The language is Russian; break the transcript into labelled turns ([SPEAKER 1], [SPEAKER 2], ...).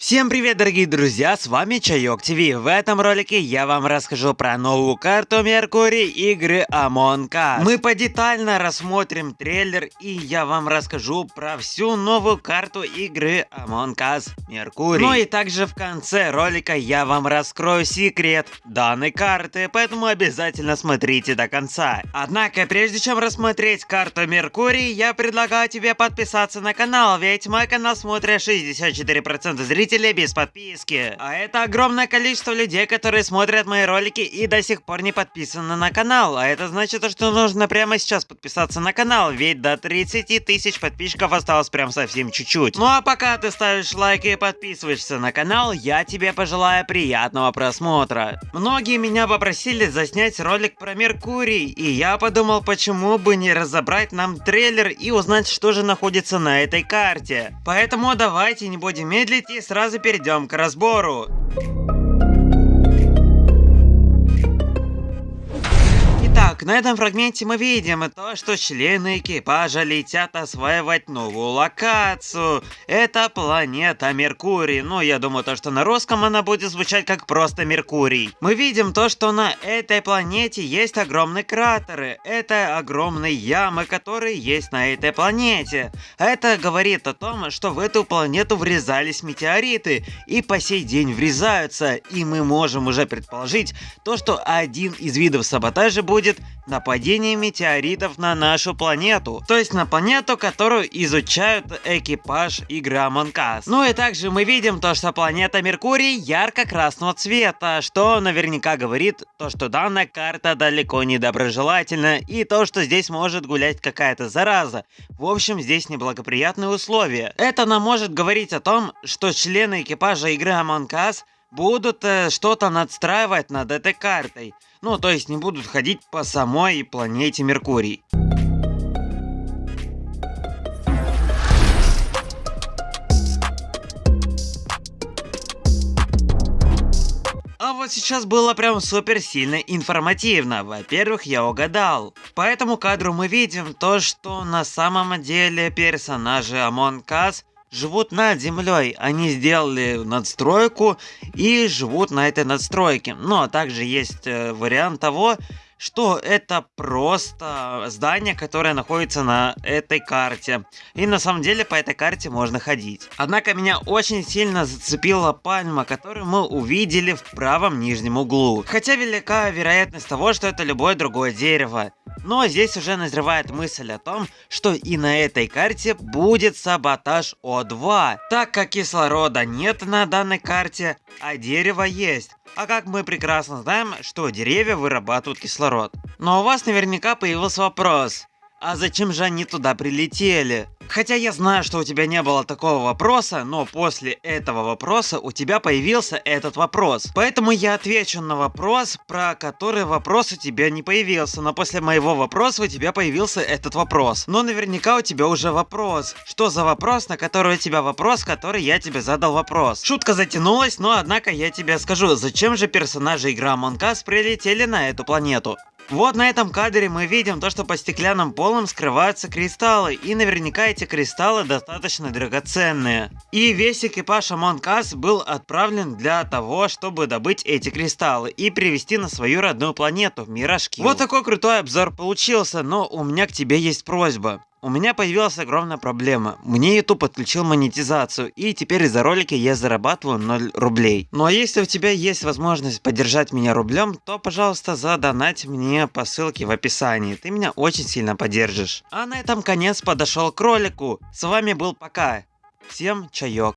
[SPEAKER 1] Всем привет, дорогие друзья, с вами Чайок ТВ. В этом ролике я вам расскажу про новую карту Меркурий игры Among Us. Мы подетально рассмотрим трейлер и я вам расскажу про всю новую карту игры Among Us Меркурий. Ну и также в конце ролика я вам раскрою секрет данной карты, поэтому обязательно смотрите до конца. Однако, прежде чем рассмотреть карту Меркурий, я предлагаю тебе подписаться на канал, ведь мой канал смотрят 64% зрителей зрители без подписки. А это огромное количество людей, которые смотрят мои ролики и до сих пор не подписаны на канал. А это значит, что нужно прямо сейчас подписаться на канал, ведь до 30 тысяч подписчиков осталось прям совсем чуть-чуть. Ну а пока ты ставишь лайк и подписываешься на канал, я тебе пожелаю приятного просмотра. Многие меня попросили заснять ролик про Меркурий, и я подумал, почему бы не разобрать нам трейлер и узнать, что же находится на этой карте. Поэтому давайте не будем медлить и сразу сразу перейдем к разбору. На этом фрагменте мы видим то, что члены экипажа летят осваивать новую локацию. Это планета Меркурий. Ну, я думаю, то, что на русском она будет звучать как просто Меркурий. Мы видим то, что на этой планете есть огромные кратеры. Это огромные ямы, которые есть на этой планете. Это говорит о том, что в эту планету врезались метеориты. И по сей день врезаются. И мы можем уже предположить то, что один из видов саботажа будет нападение метеоритов на нашу планету. То есть на планету, которую изучают экипаж игры Us. Ну и также мы видим то, что планета Меркурий ярко-красного цвета, что наверняка говорит то, что данная карта далеко не доброжелательна и то, что здесь может гулять какая-то зараза. В общем, здесь неблагоприятные условия. Это нам может говорить о том, что члены экипажа игры Among Us будут э, что-то надстраивать над этой картой. Ну, то есть не будут ходить по самой планете Меркурий. А вот сейчас было прям супер сильно информативно. Во-первых, я угадал. По этому кадру мы видим то, что на самом деле персонажи Among Us живут над землей. Они сделали надстройку и живут на этой надстройке. Но также есть э, вариант того, что это просто здание, которое находится на этой карте. И на самом деле по этой карте можно ходить. Однако меня очень сильно зацепила пальма, которую мы увидели в правом нижнем углу. Хотя велика вероятность того, что это любое другое дерево. Но здесь уже назревает мысль о том, что и на этой карте будет саботаж О2, так как кислорода нет на данной карте, а дерево есть. А как мы прекрасно знаем, что деревья вырабатывают кислород. Но у вас наверняка появился вопрос, а зачем же они туда прилетели? Хотя я знаю, что у тебя не было такого вопроса, но после этого вопроса у тебя появился этот вопрос. Поэтому я отвечу на вопрос, про который вопрос у тебя не появился. Но после моего вопроса у тебя появился этот вопрос. Но наверняка у тебя уже вопрос. Что за вопрос, на который у тебя вопрос, который я тебе задал вопрос? Шутка затянулась, но однако я тебе скажу, зачем же персонажи игры Among Us прилетели на эту планету? Вот на этом кадре мы видим то, что по стеклянным полам скрываются кристаллы, и наверняка эти кристаллы достаточно драгоценные. И весь экипаж Among Us был отправлен для того, чтобы добыть эти кристаллы и привезти на свою родную планету, Мирашки. Вот такой крутой обзор получился, но у меня к тебе есть просьба. У меня появилась огромная проблема. Мне YouTube подключил монетизацию, и теперь из-за ролика я зарабатываю 0 рублей. Ну а если у тебя есть возможность поддержать меня рублем, то, пожалуйста, задонать мне по ссылке в описании. Ты меня очень сильно поддержишь. А на этом конец подошел к ролику. С вами был Пока. Всем чаек.